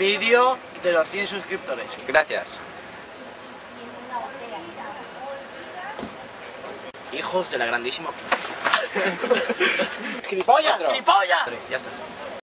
vídeo de los 100 suscriptores. Gracias. Hijos de la grandísima... ¡Gilipollas! ¡Gilipollas!